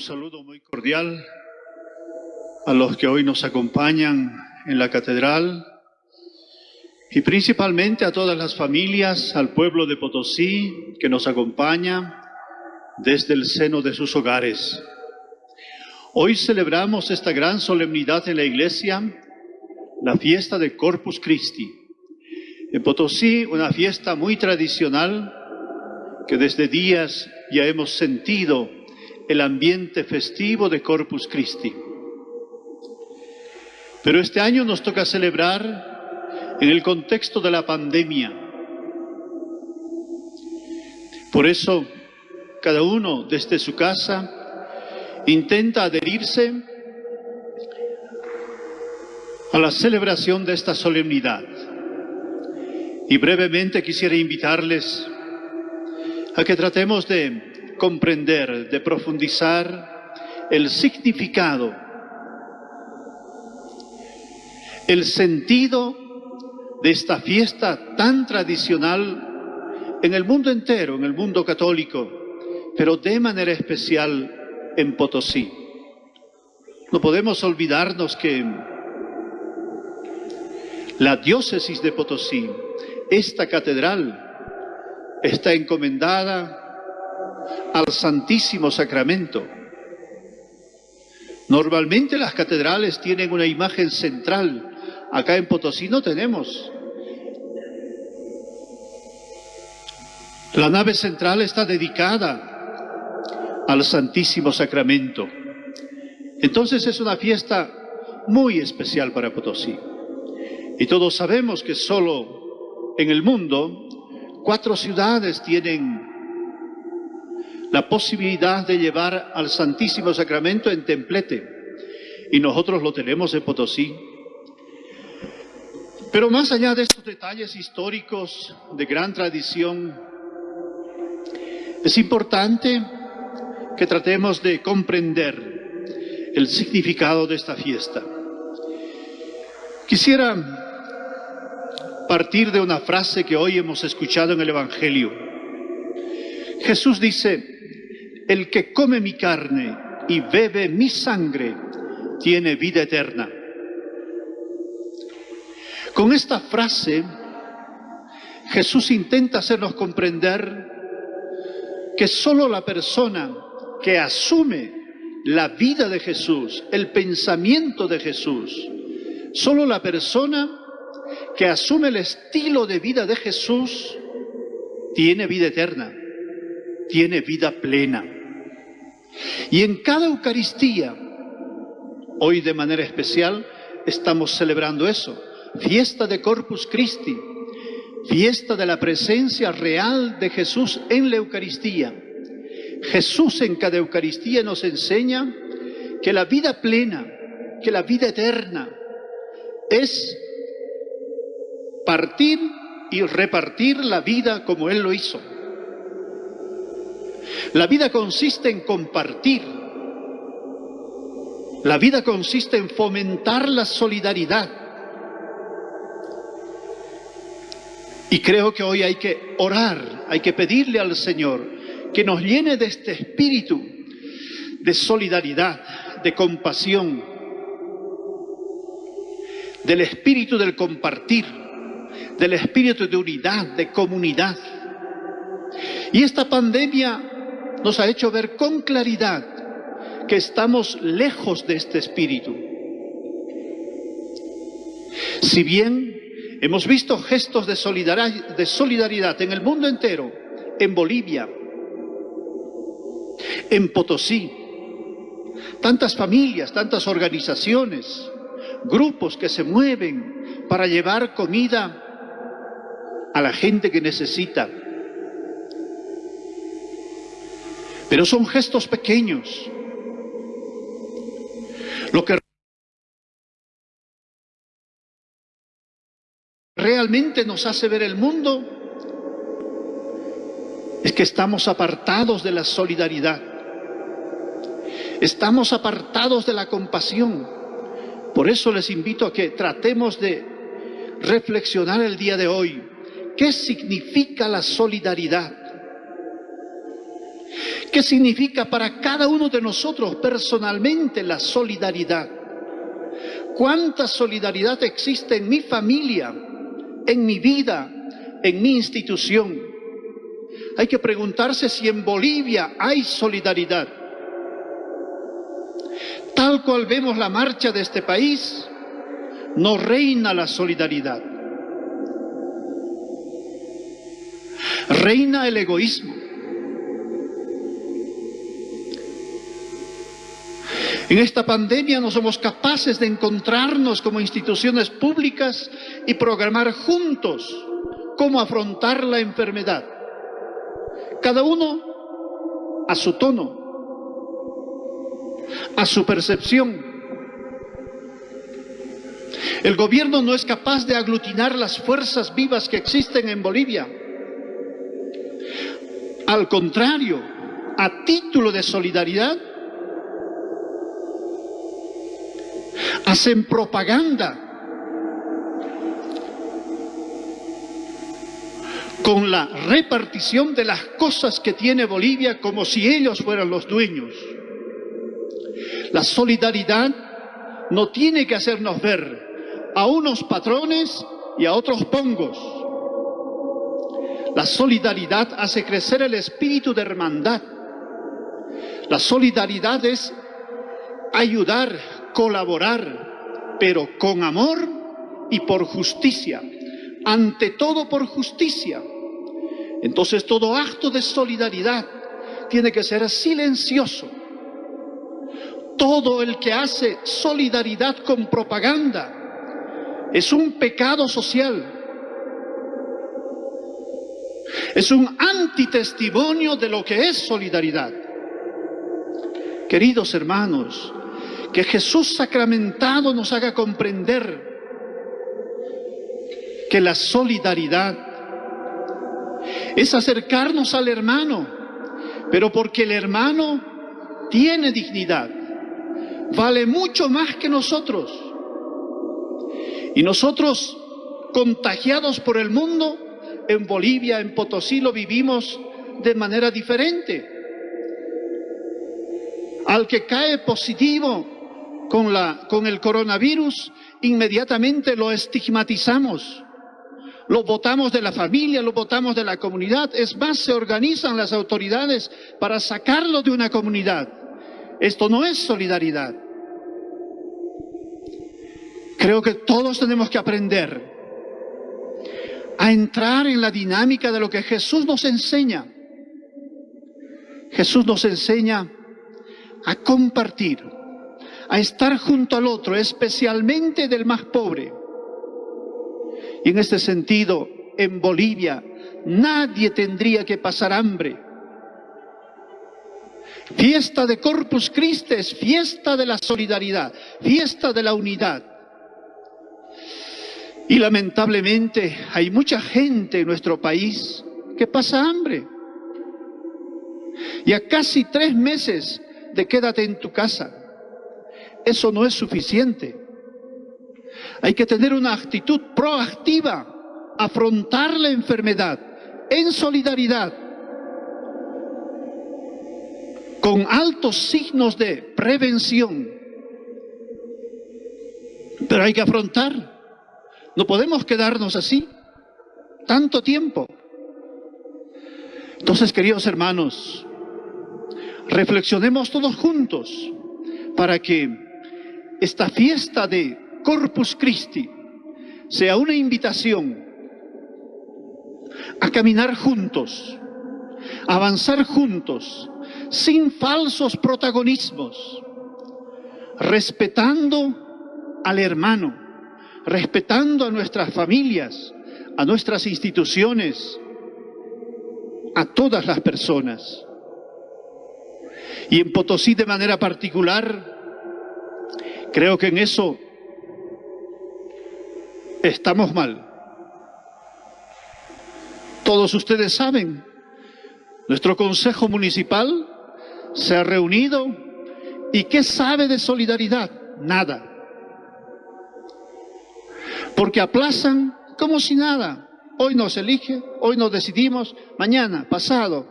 Un saludo muy cordial a los que hoy nos acompañan en la catedral y principalmente a todas las familias, al pueblo de Potosí que nos acompaña desde el seno de sus hogares. Hoy celebramos esta gran solemnidad en la iglesia, la fiesta de Corpus Christi. En Potosí, una fiesta muy tradicional que desde días ya hemos sentido el ambiente festivo de Corpus Christi. Pero este año nos toca celebrar en el contexto de la pandemia. Por eso, cada uno desde su casa intenta adherirse a la celebración de esta solemnidad. Y brevemente quisiera invitarles a que tratemos de comprender, de profundizar el significado, el sentido de esta fiesta tan tradicional en el mundo entero, en el mundo católico, pero de manera especial en Potosí. No podemos olvidarnos que la diócesis de Potosí, esta catedral, está encomendada al Santísimo Sacramento. Normalmente las catedrales tienen una imagen central. Acá en Potosí no tenemos. La nave central está dedicada al Santísimo Sacramento. Entonces es una fiesta muy especial para Potosí. Y todos sabemos que solo en el mundo Cuatro ciudades tienen la posibilidad de llevar al Santísimo Sacramento en templete y nosotros lo tenemos en Potosí. Pero más allá de estos detalles históricos de gran tradición, es importante que tratemos de comprender el significado de esta fiesta. Quisiera partir de una frase que hoy hemos escuchado en el Evangelio. Jesús dice, el que come mi carne y bebe mi sangre tiene vida eterna. Con esta frase, Jesús intenta hacernos comprender que solo la persona que asume la vida de Jesús, el pensamiento de Jesús, solo la persona que asume el estilo de vida de Jesús, tiene vida eterna, tiene vida plena. Y en cada Eucaristía, hoy de manera especial, estamos celebrando eso, fiesta de Corpus Christi, fiesta de la presencia real de Jesús en la Eucaristía. Jesús en cada Eucaristía nos enseña que la vida plena, que la vida eterna, es partir y repartir la vida como Él lo hizo. La vida consiste en compartir. La vida consiste en fomentar la solidaridad. Y creo que hoy hay que orar, hay que pedirle al Señor que nos llene de este espíritu de solidaridad, de compasión, del espíritu del compartir del espíritu de unidad, de comunidad. Y esta pandemia nos ha hecho ver con claridad que estamos lejos de este espíritu. Si bien hemos visto gestos de solidaridad, en el mundo entero, en Bolivia, en Potosí, tantas familias, tantas organizaciones, grupos que se mueven para llevar comida a la gente que necesita. Pero son gestos pequeños. Lo que realmente nos hace ver el mundo es que estamos apartados de la solidaridad. Estamos apartados de la compasión. Por eso les invito a que tratemos de reflexionar el día de hoy ¿Qué significa la solidaridad? ¿Qué significa para cada uno de nosotros personalmente la solidaridad? ¿Cuánta solidaridad existe en mi familia, en mi vida, en mi institución? Hay que preguntarse si en Bolivia hay solidaridad. Tal cual vemos la marcha de este país, no reina la solidaridad. Reina el egoísmo. En esta pandemia no somos capaces de encontrarnos como instituciones públicas y programar juntos cómo afrontar la enfermedad. Cada uno a su tono, a su percepción. El gobierno no es capaz de aglutinar las fuerzas vivas que existen en Bolivia. Al contrario, a título de solidaridad, hacen propaganda con la repartición de las cosas que tiene Bolivia como si ellos fueran los dueños. La solidaridad no tiene que hacernos ver a unos patrones y a otros pongos. La solidaridad hace crecer el espíritu de hermandad. La solidaridad es ayudar, colaborar, pero con amor y por justicia. Ante todo por justicia. Entonces todo acto de solidaridad tiene que ser silencioso. Todo el que hace solidaridad con propaganda es un pecado social. Es un antitestimonio de lo que es solidaridad. Queridos hermanos, que Jesús sacramentado nos haga comprender que la solidaridad es acercarnos al hermano, pero porque el hermano tiene dignidad, vale mucho más que nosotros. Y nosotros, contagiados por el mundo, en Bolivia, en Potosí, lo vivimos de manera diferente. Al que cae positivo con, la, con el coronavirus, inmediatamente lo estigmatizamos. Lo votamos de la familia, lo votamos de la comunidad. Es más, se organizan las autoridades para sacarlo de una comunidad. Esto no es solidaridad. Creo que todos tenemos que aprender a entrar en la dinámica de lo que Jesús nos enseña. Jesús nos enseña a compartir, a estar junto al otro, especialmente del más pobre. Y en este sentido, en Bolivia, nadie tendría que pasar hambre. Fiesta de Corpus Christi es fiesta de la solidaridad, fiesta de la unidad. Y lamentablemente hay mucha gente en nuestro país que pasa hambre. Y a casi tres meses de quédate en tu casa. Eso no es suficiente. Hay que tener una actitud proactiva, afrontar la enfermedad en solidaridad, con altos signos de prevención. Pero hay que afrontar. No podemos quedarnos así tanto tiempo. Entonces, queridos hermanos, reflexionemos todos juntos para que esta fiesta de Corpus Christi sea una invitación a caminar juntos, avanzar juntos, sin falsos protagonismos, respetando al hermano, respetando a nuestras familias, a nuestras instituciones, a todas las personas. Y en Potosí de manera particular, Creo que en eso estamos mal. Todos ustedes saben, nuestro Consejo Municipal se ha reunido y ¿qué sabe de solidaridad? Nada. Porque aplazan como si nada. Hoy nos elige, hoy nos decidimos, mañana, pasado.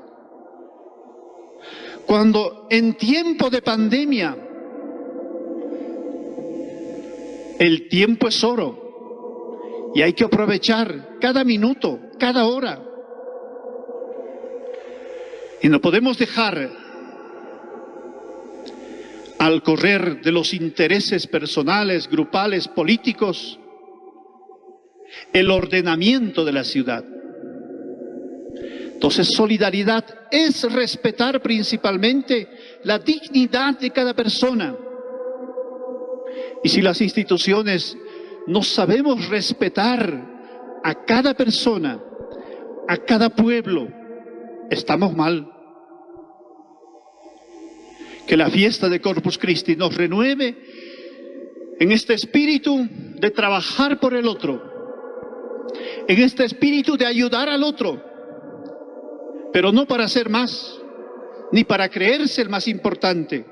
Cuando en tiempo de pandemia el tiempo es oro y hay que aprovechar cada minuto, cada hora. Y no podemos dejar al correr de los intereses personales, grupales, políticos, el ordenamiento de la ciudad. Entonces, solidaridad es respetar principalmente la dignidad de cada persona. Y si las instituciones no sabemos respetar a cada persona, a cada pueblo, estamos mal. Que la fiesta de Corpus Christi nos renueve en este espíritu de trabajar por el otro, en este espíritu de ayudar al otro, pero no para ser más, ni para creerse el más importante,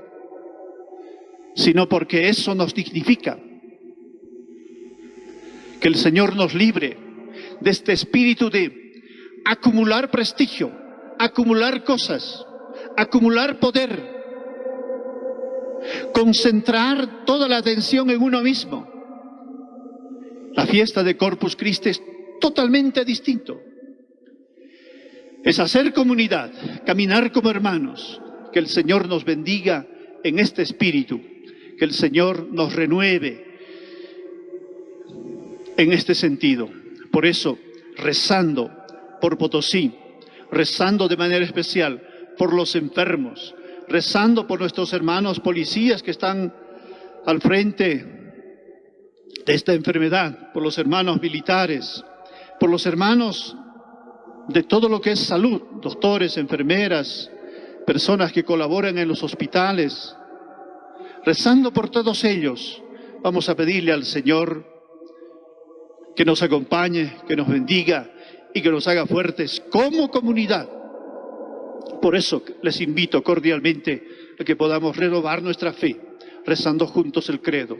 sino porque eso nos dignifica. Que el Señor nos libre de este espíritu de acumular prestigio, acumular cosas, acumular poder, concentrar toda la atención en uno mismo. La fiesta de Corpus Christi es totalmente distinto es hacer comunidad, caminar como hermanos. Que el Señor nos bendiga en este espíritu, que el Señor nos renueve en este sentido. Por eso, rezando por Potosí, rezando de manera especial por los enfermos, rezando por nuestros hermanos policías que están al frente de esta enfermedad, por los hermanos militares, por los hermanos de todo lo que es salud, doctores, enfermeras, personas que colaboran en los hospitales. Rezando por todos ellos, vamos a pedirle al Señor que nos acompañe, que nos bendiga y que nos haga fuertes como comunidad. Por eso les invito cordialmente a que podamos renovar nuestra fe, rezando juntos el credo.